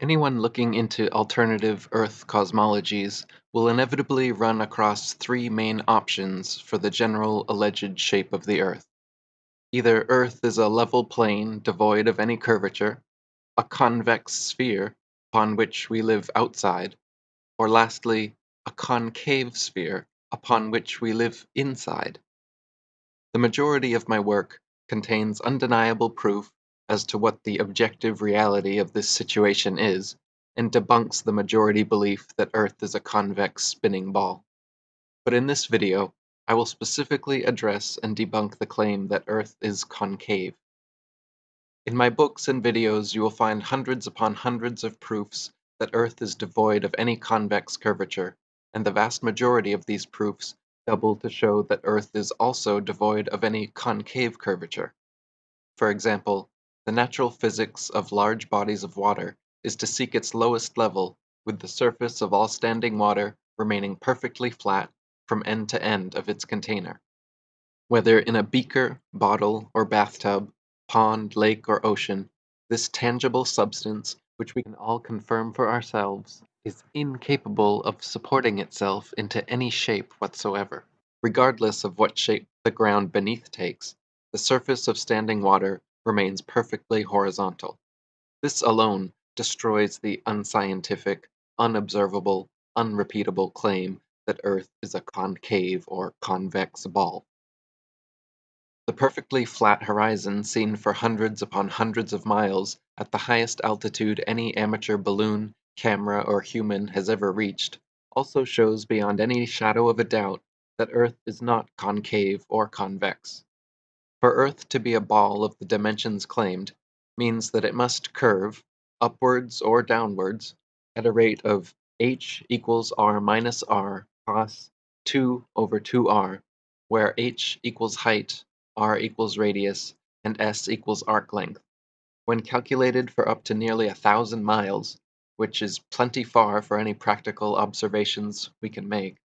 Anyone looking into alternative Earth cosmologies will inevitably run across three main options for the general alleged shape of the Earth. Either Earth is a level plane devoid of any curvature, a convex sphere upon which we live outside, or lastly, a concave sphere upon which we live inside. The majority of my work contains undeniable proof as to what the objective reality of this situation is, and debunks the majority belief that Earth is a convex spinning ball. But in this video, I will specifically address and debunk the claim that Earth is concave. In my books and videos, you will find hundreds upon hundreds of proofs that Earth is devoid of any convex curvature, and the vast majority of these proofs double to show that Earth is also devoid of any concave curvature. For example, the natural physics of large bodies of water is to seek its lowest level, with the surface of all standing water remaining perfectly flat from end to end of its container. Whether in a beaker, bottle, or bathtub, pond, lake, or ocean, this tangible substance, which we can all confirm for ourselves, is incapable of supporting itself into any shape whatsoever. Regardless of what shape the ground beneath takes, the surface of standing water remains perfectly horizontal. This alone destroys the unscientific, unobservable, unrepeatable claim that Earth is a concave or convex ball. The perfectly flat horizon seen for hundreds upon hundreds of miles at the highest altitude any amateur balloon, camera, or human has ever reached also shows beyond any shadow of a doubt that Earth is not concave or convex. For Earth to be a ball of the dimensions claimed means that it must curve, upwards or downwards, at a rate of h equals r minus r cos 2 over 2r, where h equals height, r equals radius, and s equals arc length. When calculated for up to nearly a thousand miles, which is plenty far for any practical observations we can make,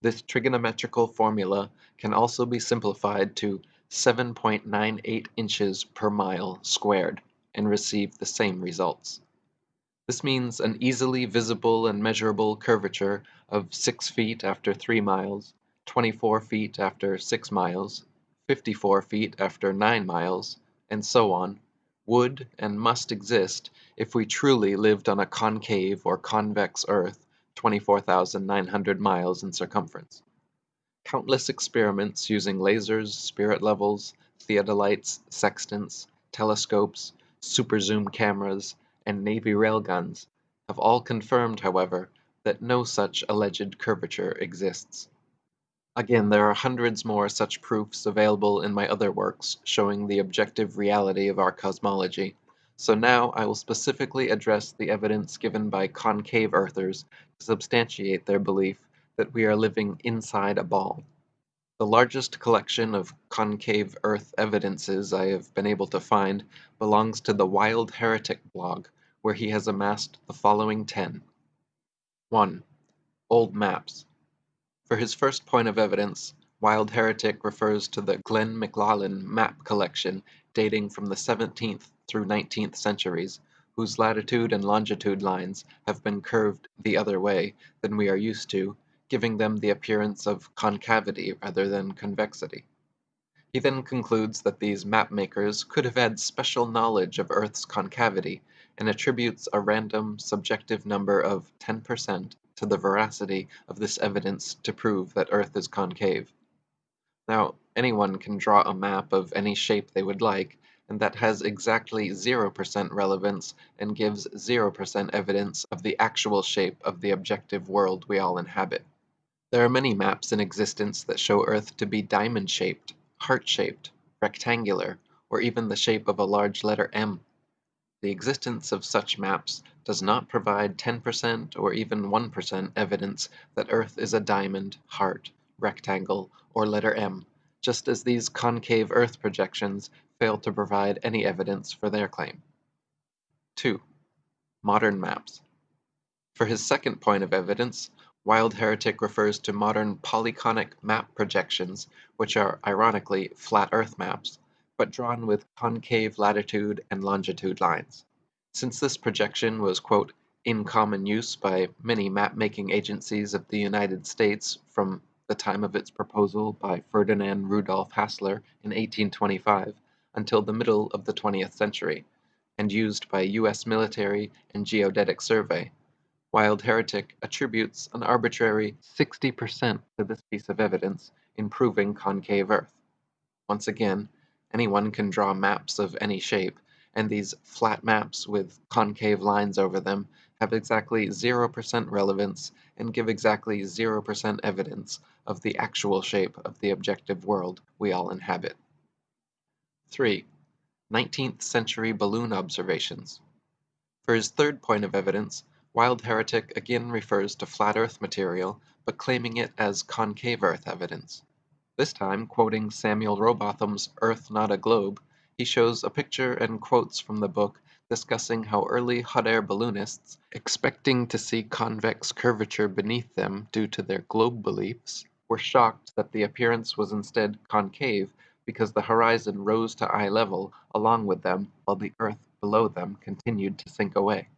this trigonometrical formula can also be simplified to 7.98 inches per mile squared and receive the same results. This means an easily visible and measurable curvature of 6 feet after 3 miles, 24 feet after 6 miles, 54 feet after 9 miles, and so on, would and must exist if we truly lived on a concave or convex Earth 24,900 miles in circumference. Countless experiments using lasers, spirit levels, theodolites, sextants, telescopes, super zoom cameras, and Navy railguns have all confirmed, however, that no such alleged curvature exists. Again, there are hundreds more such proofs available in my other works showing the objective reality of our cosmology, so now I will specifically address the evidence given by concave earthers to substantiate their belief that we are living inside a ball. The largest collection of concave Earth evidences I have been able to find belongs to the Wild Heretic blog, where he has amassed the following ten. 1. Old maps. For his first point of evidence, Wild Heretic refers to the Glen McLaughlin map collection dating from the 17th through 19th centuries, whose latitude and longitude lines have been curved the other way than we are used to, giving them the appearance of concavity rather than convexity. He then concludes that these map makers could have had special knowledge of Earth's concavity and attributes a random subjective number of 10% to the veracity of this evidence to prove that Earth is concave. Now, anyone can draw a map of any shape they would like, and that has exactly 0% relevance and gives 0% evidence of the actual shape of the objective world we all inhabit. There are many maps in existence that show Earth to be diamond-shaped, heart-shaped, rectangular, or even the shape of a large letter M. The existence of such maps does not provide 10% or even 1% evidence that Earth is a diamond, heart, rectangle, or letter M, just as these concave Earth projections fail to provide any evidence for their claim. 2. Modern maps. For his second point of evidence, Wild Heretic refers to modern polyconic map projections, which are ironically flat Earth maps, but drawn with concave latitude and longitude lines. Since this projection was quote, in common use by many map-making agencies of the United States from the time of its proposal by Ferdinand Rudolph Hassler in 1825 until the middle of the 20th century, and used by U.S. military and geodetic survey, Wild Heretic attributes an arbitrary 60% to this piece of evidence in proving concave Earth. Once again, anyone can draw maps of any shape, and these flat maps with concave lines over them have exactly 0% relevance and give exactly 0% evidence of the actual shape of the objective world we all inhabit. 3. 19th century balloon observations. For his third point of evidence, Wild Heretic again refers to flat Earth material, but claiming it as concave Earth evidence. This time, quoting Samuel Rowbotham's Earth Not a Globe, he shows a picture and quotes from the book discussing how early hot air balloonists, expecting to see convex curvature beneath them due to their globe beliefs, were shocked that the appearance was instead concave because the horizon rose to eye level along with them while the earth below them continued to sink away.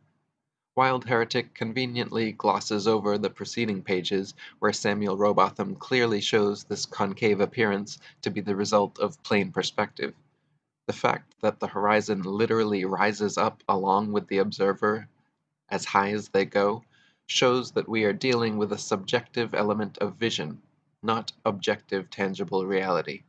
Wild Heretic conveniently glosses over the preceding pages where Samuel Rowbotham clearly shows this concave appearance to be the result of plane perspective. The fact that the horizon literally rises up along with the observer as high as they go shows that we are dealing with a subjective element of vision, not objective tangible reality.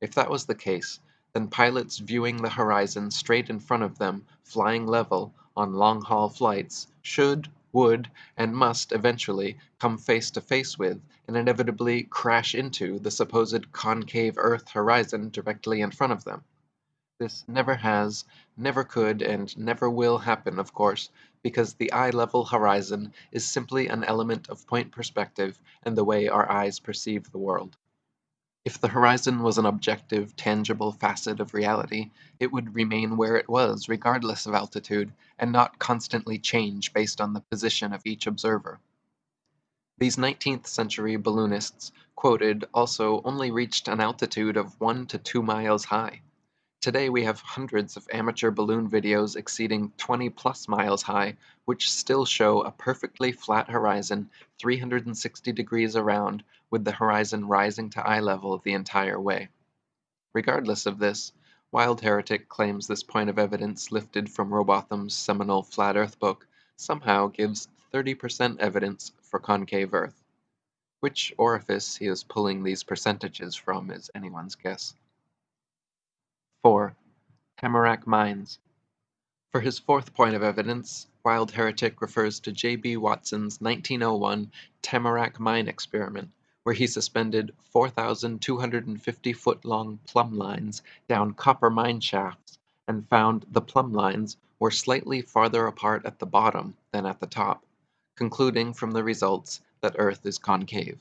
If that was the case, then pilots viewing the horizon straight in front of them, flying level, on long haul flights should, would, and must eventually come face to face with and inevitably crash into the supposed concave Earth horizon directly in front of them. This never has, never could, and never will happen, of course, because the eye level horizon is simply an element of point perspective and the way our eyes perceive the world. If the horizon was an objective, tangible facet of reality, it would remain where it was regardless of altitude, and not constantly change based on the position of each observer. These 19th century balloonists quoted also only reached an altitude of 1 to 2 miles high. Today we have hundreds of amateur balloon videos exceeding 20 plus miles high, which still show a perfectly flat horizon 360 degrees around, with the horizon rising to eye level the entire way. Regardless of this, Wild Heretic claims this point of evidence lifted from Rowbotham's seminal Flat Earth book somehow gives 30% evidence for concave Earth. Which orifice he is pulling these percentages from is anyone's guess. 4. Tamarack Mines. For his fourth point of evidence, Wild Heretic refers to J. B. Watson's 1901 Tamarack Mine experiment, where he suspended 4,250 foot long plumb lines down copper mine shafts and found the plumb lines were slightly farther apart at the bottom than at the top, concluding from the results that Earth is concave.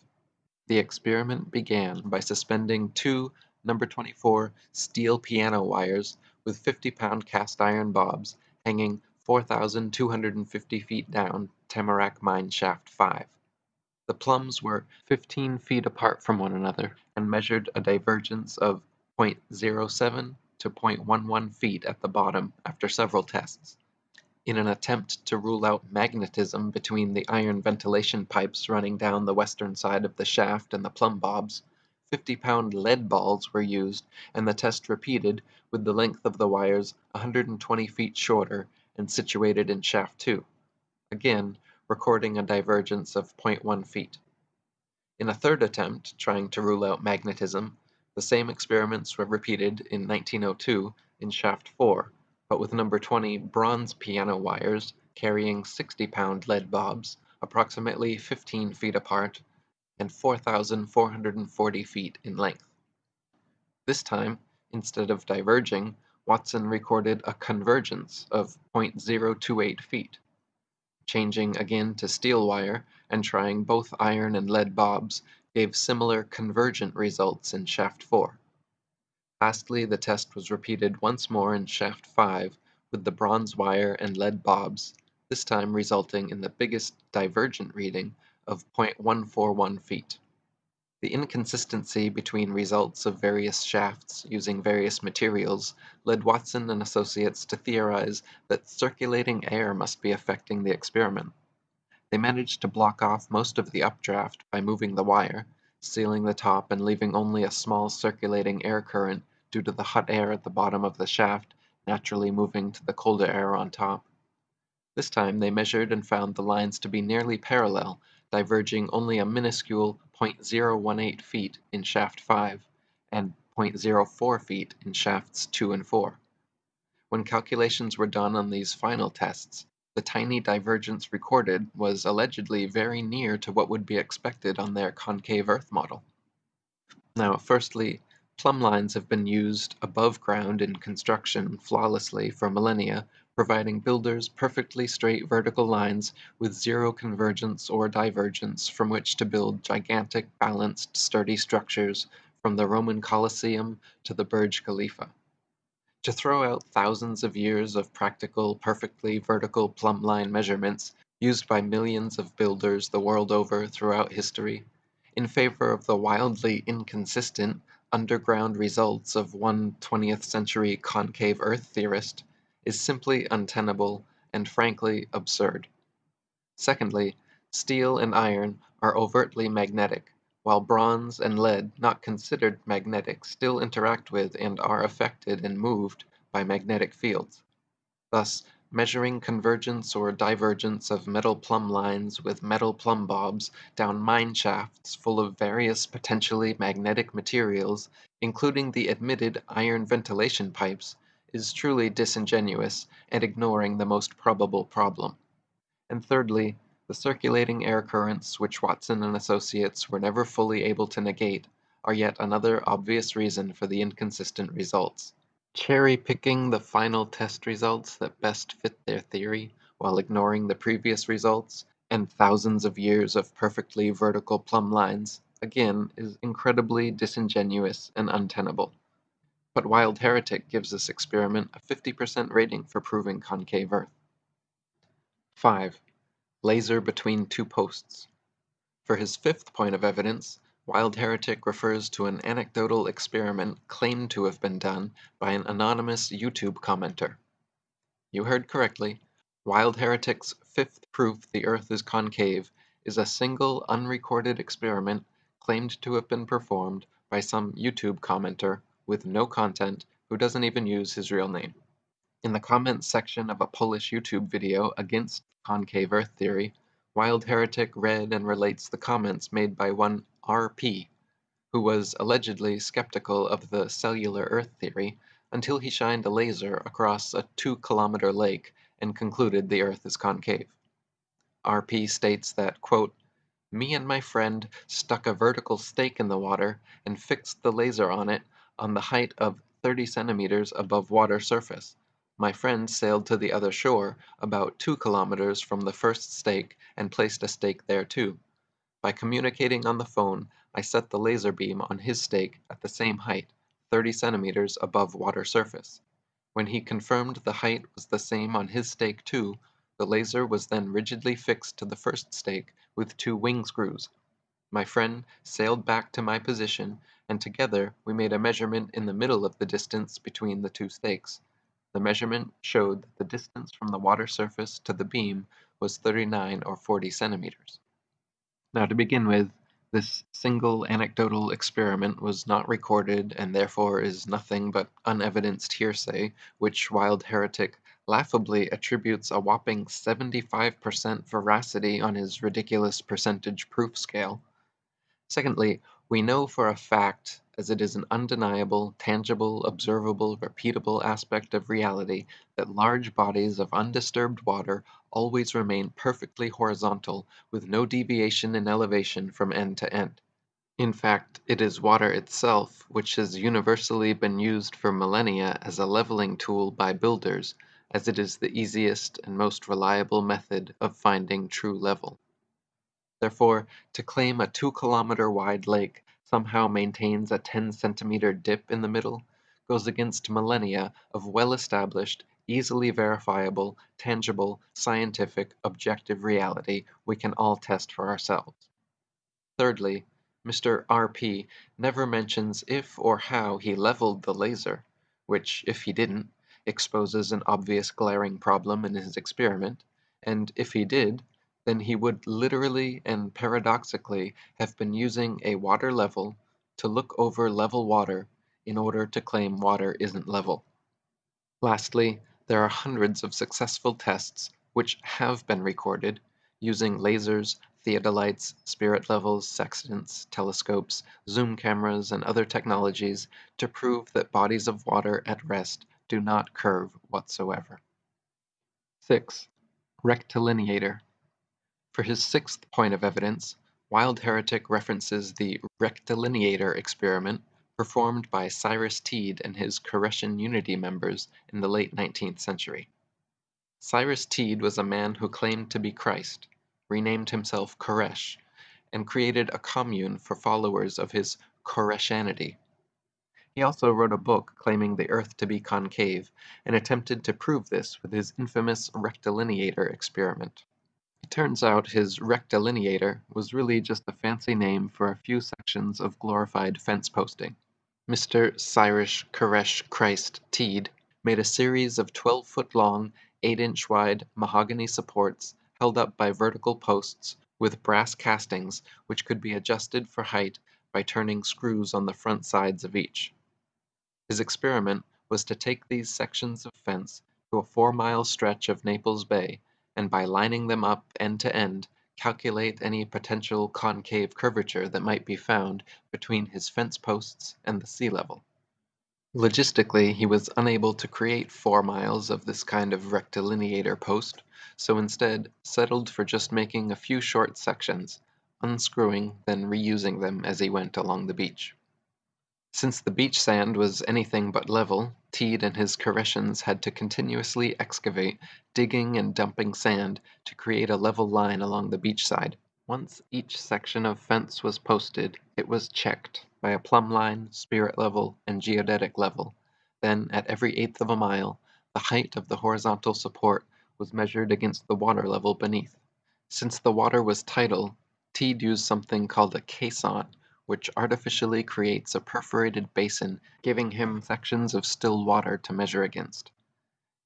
The experiment began by suspending two number 24 steel piano wires with 50 pound cast iron bobs hanging 4,250 feet down Tamarack Mine Shaft 5. The plums were 15 feet apart from one another and measured a divergence of 0.07 to 0.11 feet at the bottom after several tests. In an attempt to rule out magnetism between the iron ventilation pipes running down the western side of the shaft and the plumb bobs, 50 pound lead balls were used and the test repeated with the length of the wires 120 feet shorter and situated in shaft 2, again recording a divergence of 0.1 feet. In a third attempt trying to rule out magnetism, the same experiments were repeated in 1902 in shaft 4, but with number 20 bronze piano wires carrying 60 pound lead bobs, approximately 15 feet apart and 4,440 feet in length. This time, instead of diverging, Watson recorded a convergence of 0.028 feet. Changing again to steel wire and trying both iron and lead bobs gave similar convergent results in shaft 4. Lastly, the test was repeated once more in shaft 5 with the bronze wire and lead bobs, this time resulting in the biggest divergent reading of 0.141 feet. The inconsistency between results of various shafts using various materials led Watson and associates to theorize that circulating air must be affecting the experiment. They managed to block off most of the updraft by moving the wire, sealing the top and leaving only a small circulating air current due to the hot air at the bottom of the shaft naturally moving to the colder air on top. This time they measured and found the lines to be nearly parallel, diverging only a minuscule .018 feet in shaft 5 and .04 feet in shafts 2 and 4. When calculations were done on these final tests, the tiny divergence recorded was allegedly very near to what would be expected on their concave Earth model. Now, firstly, plumb lines have been used above ground in construction flawlessly for millennia, providing builders perfectly straight vertical lines with zero convergence or divergence from which to build gigantic, balanced, sturdy structures from the Roman Colosseum to the Burj Khalifa. To throw out thousands of years of practical, perfectly vertical plumb line measurements used by millions of builders the world over throughout history, in favor of the wildly inconsistent, underground results of one 20th century concave Earth theorist, is simply untenable and frankly absurd. Secondly, steel and iron are overtly magnetic, while bronze and lead not considered magnetic still interact with and are affected and moved by magnetic fields. Thus, measuring convergence or divergence of metal plumb lines with metal plumb bobs down mine shafts full of various potentially magnetic materials, including the admitted iron ventilation pipes, is truly disingenuous and ignoring the most probable problem. And thirdly, the circulating air currents which Watson and associates were never fully able to negate are yet another obvious reason for the inconsistent results. Cherry-picking the final test results that best fit their theory while ignoring the previous results and thousands of years of perfectly vertical plumb lines, again, is incredibly disingenuous and untenable. But Wild Heretic gives this experiment a 50% rating for proving concave Earth. 5. Laser between two posts. For his fifth point of evidence, Wild Heretic refers to an anecdotal experiment claimed to have been done by an anonymous YouTube commenter. You heard correctly. Wild Heretic's fifth proof the Earth is concave is a single unrecorded experiment claimed to have been performed by some YouTube commenter with no content who doesn't even use his real name. In the comments section of a Polish YouTube video against concave Earth theory, Wild Heretic read and relates the comments made by one R.P., who was allegedly skeptical of the cellular Earth theory until he shined a laser across a two kilometer lake and concluded the Earth is concave. R.P. states that, quote, me and my friend stuck a vertical stake in the water and fixed the laser on it on the height of 30 centimeters above water surface. My friend sailed to the other shore, about two kilometers from the first stake, and placed a stake there too. By communicating on the phone, I set the laser beam on his stake at the same height, 30 centimeters above water surface. When he confirmed the height was the same on his stake too, the laser was then rigidly fixed to the first stake with two wing screws. My friend sailed back to my position, and together we made a measurement in the middle of the distance between the two stakes. The measurement showed that the distance from the water surface to the beam was 39 or 40 centimeters. Now to begin with, this single anecdotal experiment was not recorded and therefore is nothing but unevidenced hearsay, which Wild Heretic laughably attributes a whopping 75% veracity on his ridiculous percentage proof scale. Secondly, we know for a fact as it is an undeniable, tangible, observable, repeatable aspect of reality that large bodies of undisturbed water always remain perfectly horizontal with no deviation in elevation from end to end. In fact, it is water itself which has universally been used for millennia as a leveling tool by builders, as it is the easiest and most reliable method of finding true level. Therefore, to claim a 2 kilometer wide lake somehow maintains a 10 centimeter dip in the middle goes against millennia of well-established, easily verifiable, tangible, scientific, objective reality we can all test for ourselves. Thirdly, Mr. R.P. never mentions if or how he leveled the laser, which, if he didn't, exposes an obvious glaring problem in his experiment, and if he did, then he would literally and paradoxically have been using a water level to look over level water in order to claim water isn't level. Lastly, there are hundreds of successful tests which have been recorded using lasers, theodolites, spirit levels, sextants, telescopes, zoom cameras, and other technologies to prove that bodies of water at rest do not curve whatsoever. 6. Rectilineator. For his sixth point of evidence, Wild Heretic references the rectilineator experiment performed by Cyrus Teed and his Koreshan Unity members in the late 19th century. Cyrus Teed was a man who claimed to be Christ, renamed himself Koresh, and created a commune for followers of his Koreshanity. He also wrote a book claiming the Earth to be concave and attempted to prove this with his infamous rectilineator experiment. It turns out his rectilineator was really just a fancy name for a few sections of glorified fence posting. Mr. Cyrus Koresh Christ Teed made a series of 12 foot long, 8 inch wide mahogany supports held up by vertical posts with brass castings which could be adjusted for height by turning screws on the front sides of each. His experiment was to take these sections of fence to a four mile stretch of Naples Bay and by lining them up end to end calculate any potential concave curvature that might be found between his fence posts and the sea level. Logistically, he was unable to create four miles of this kind of rectilineator post, so instead settled for just making a few short sections, unscrewing, then reusing them as he went along the beach. Since the beach sand was anything but level, Teed and his Koreshans had to continuously excavate, digging and dumping sand to create a level line along the beach side. Once each section of fence was posted, it was checked by a plumb line, spirit level, and geodetic level. Then, at every eighth of a mile, the height of the horizontal support was measured against the water level beneath. Since the water was tidal, Teed used something called a caisson, which artificially creates a perforated basin, giving him sections of still water to measure against.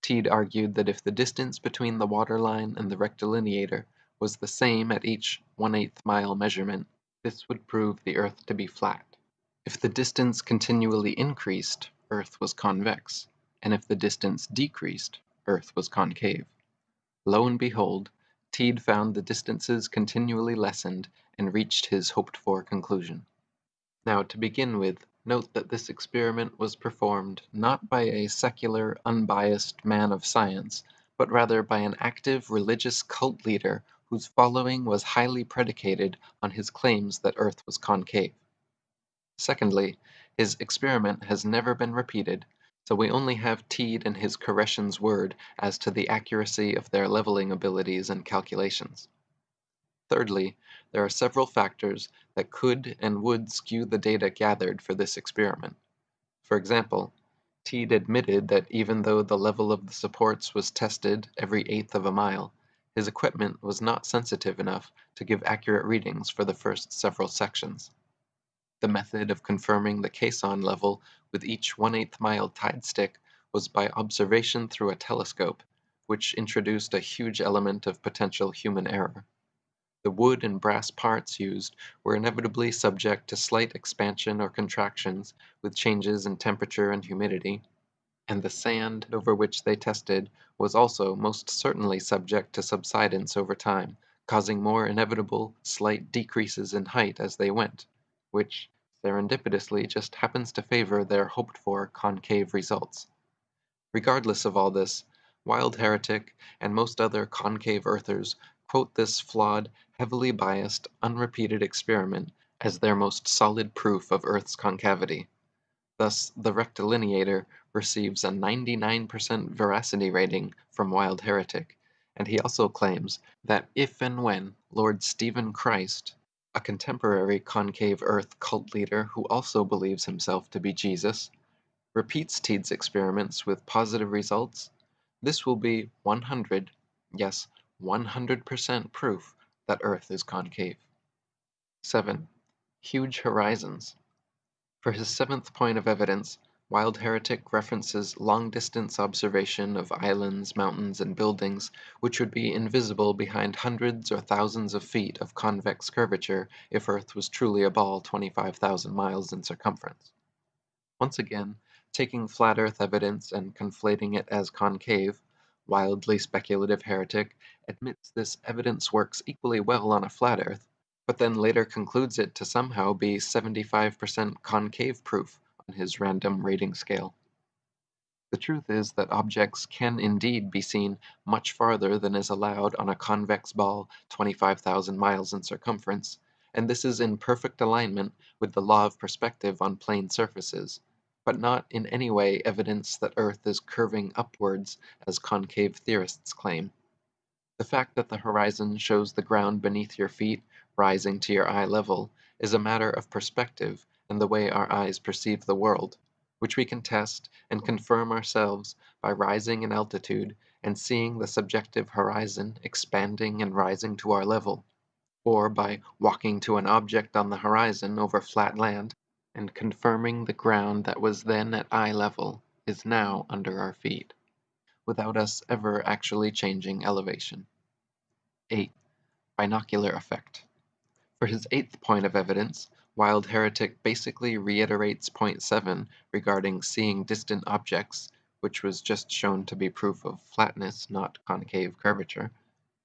Teed argued that if the distance between the water line and the rectilineator was the same at each 1 8 mile measurement, this would prove the Earth to be flat. If the distance continually increased, Earth was convex, and if the distance decreased, Earth was concave. Lo and behold, Teed found the distances continually lessened and reached his hoped for conclusion. Now, to begin with, note that this experiment was performed not by a secular, unbiased man of science, but rather by an active religious cult leader whose following was highly predicated on his claims that Earth was concave. Secondly, his experiment has never been repeated, so we only have Teed and his Koreshan's word as to the accuracy of their leveling abilities and calculations. Thirdly, there are several factors that could and would skew the data gathered for this experiment. For example, Teed admitted that even though the level of the supports was tested every eighth of a mile, his equipment was not sensitive enough to give accurate readings for the first several sections. The method of confirming the caisson level with each 1 8 mile tide stick was by observation through a telescope, which introduced a huge element of potential human error. The wood and brass parts used were inevitably subject to slight expansion or contractions with changes in temperature and humidity, and the sand over which they tested was also most certainly subject to subsidence over time, causing more inevitable slight decreases in height as they went, which serendipitously just happens to favor their hoped for concave results. Regardless of all this, Wild Heretic and most other concave earthers quote this flawed, heavily biased, unrepeated experiment as their most solid proof of Earth's concavity. Thus, the rectilineator receives a 99% veracity rating from Wild Heretic, and he also claims that if and when Lord Stephen Christ, a contemporary concave Earth cult leader who also believes himself to be Jesus, repeats Teed's experiments with positive results, this will be 100, yes, 100% proof that Earth is concave. 7. Huge horizons. For his seventh point of evidence, Wild Heretic references long-distance observation of islands, mountains, and buildings which would be invisible behind hundreds or thousands of feet of convex curvature if Earth was truly a ball 25,000 miles in circumference. Once again, taking flat Earth evidence and conflating it as concave, wildly speculative heretic admits this evidence works equally well on a flat Earth, but then later concludes it to somehow be 75% concave proof on his random rating scale. The truth is that objects can indeed be seen much farther than is allowed on a convex ball 25,000 miles in circumference, and this is in perfect alignment with the law of perspective on plane surfaces, but not in any way evidence that Earth is curving upwards as concave theorists claim. The fact that the horizon shows the ground beneath your feet rising to your eye level is a matter of perspective and the way our eyes perceive the world, which we can test and confirm ourselves by rising in altitude and seeing the subjective horizon expanding and rising to our level, or by walking to an object on the horizon over flat land and confirming the ground that was then at eye level is now under our feet, without us ever actually changing elevation. 8. Binocular effect. For his eighth point of evidence, Wild Heretic basically reiterates point 7 regarding seeing distant objects, which was just shown to be proof of flatness, not concave curvature,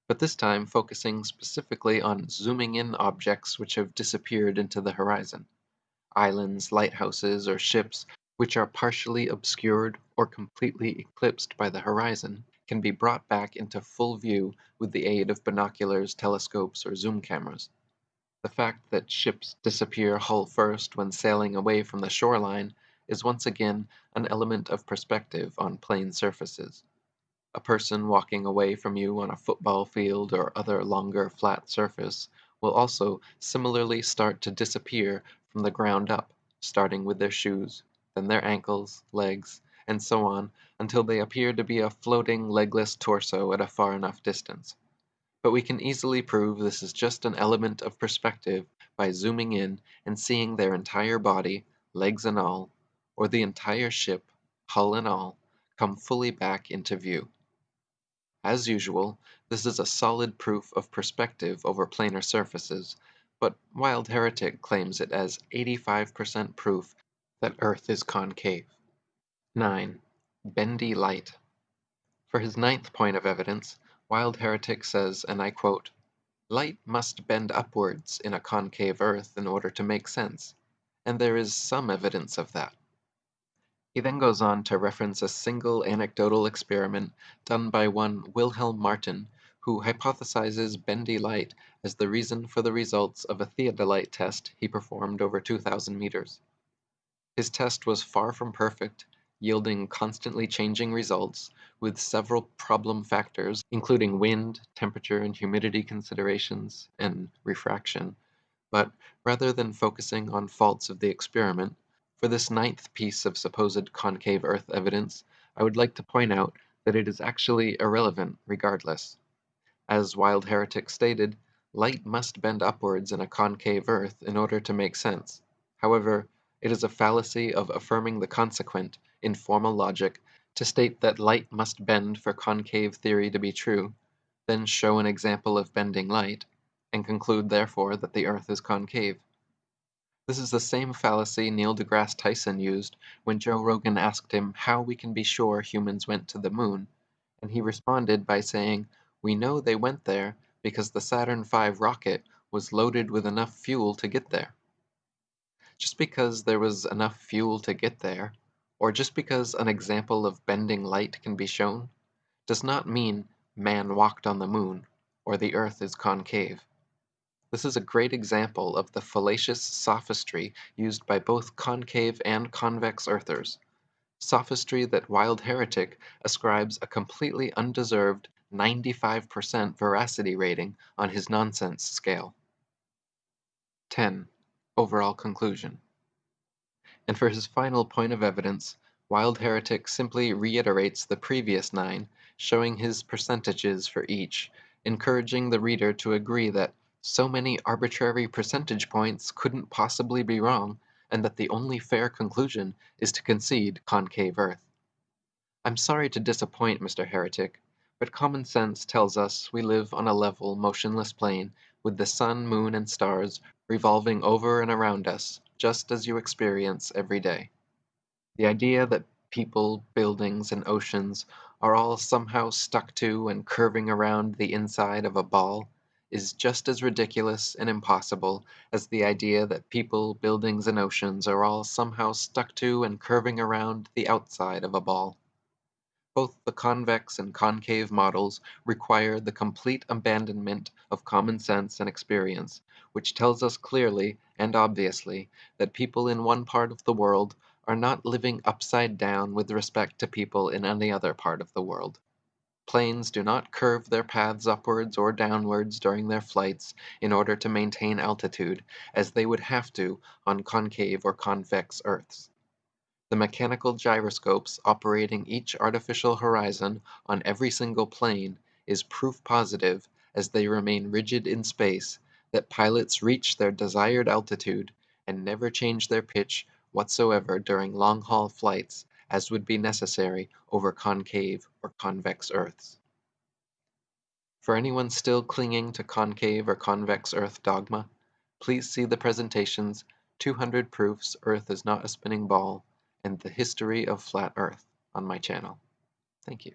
but this time focusing specifically on zooming in objects which have disappeared into the horizon. Islands, lighthouses, or ships which are partially obscured or completely eclipsed by the horizon can be brought back into full view with the aid of binoculars, telescopes, or zoom cameras. The fact that ships disappear hull first when sailing away from the shoreline is once again an element of perspective on plane surfaces. A person walking away from you on a football field or other longer flat surface will also similarly start to disappear from the ground up, starting with their shoes, then their ankles, legs, and so on until they appear to be a floating legless torso at a far enough distance but we can easily prove this is just an element of perspective by zooming in and seeing their entire body, legs and all, or the entire ship, hull and all, come fully back into view. As usual, this is a solid proof of perspective over planar surfaces, but Wild Heretic claims it as 85% proof that Earth is concave. 9. Bendy light. For his ninth point of evidence, Wild Heretic says, and I quote, Light must bend upwards in a concave earth in order to make sense, and there is some evidence of that. He then goes on to reference a single anecdotal experiment done by one Wilhelm Martin, who hypothesizes bendy light as the reason for the results of a theodolite test he performed over 2,000 meters. His test was far from perfect, yielding constantly changing results with several problem factors, including wind, temperature and humidity considerations, and refraction. But rather than focusing on faults of the experiment, for this ninth piece of supposed concave Earth evidence, I would like to point out that it is actually irrelevant regardless. As Wild Heretic stated, light must bend upwards in a concave Earth in order to make sense. However, it is a fallacy of affirming the consequent in formal logic to state that light must bend for concave theory to be true, then show an example of bending light, and conclude therefore that the earth is concave. This is the same fallacy Neil deGrasse Tyson used when Joe Rogan asked him how we can be sure humans went to the moon, and he responded by saying, We know they went there because the Saturn V rocket was loaded with enough fuel to get there. Just because there was enough fuel to get there, or just because an example of bending light can be shown, does not mean man walked on the moon or the earth is concave. This is a great example of the fallacious sophistry used by both concave and convex earthers, sophistry that Wild Heretic ascribes a completely undeserved 95% veracity rating on his nonsense scale. 10. Overall conclusion. And for his final point of evidence, Wild Heretic simply reiterates the previous nine, showing his percentages for each, encouraging the reader to agree that so many arbitrary percentage points couldn't possibly be wrong, and that the only fair conclusion is to concede concave Earth. I'm sorry to disappoint Mr. Heretic, but common sense tells us we live on a level, motionless plane, with the sun, moon, and stars revolving over and around us, just as you experience every day. The idea that people, buildings, and oceans are all somehow stuck to and curving around the inside of a ball is just as ridiculous and impossible as the idea that people, buildings, and oceans are all somehow stuck to and curving around the outside of a ball. Both the convex and concave models require the complete abandonment of common sense and experience, which tells us clearly and obviously that people in one part of the world are not living upside down with respect to people in any other part of the world. Planes do not curve their paths upwards or downwards during their flights in order to maintain altitude, as they would have to on concave or convex Earths. The mechanical gyroscopes operating each artificial horizon on every single plane is proof positive, as they remain rigid in space, that pilots reach their desired altitude and never change their pitch whatsoever during long-haul flights as would be necessary over concave or convex Earths. For anyone still clinging to concave or convex Earth dogma, please see the presentations 200 Proofs Earth is Not a Spinning Ball and the history of flat Earth on my channel. Thank you.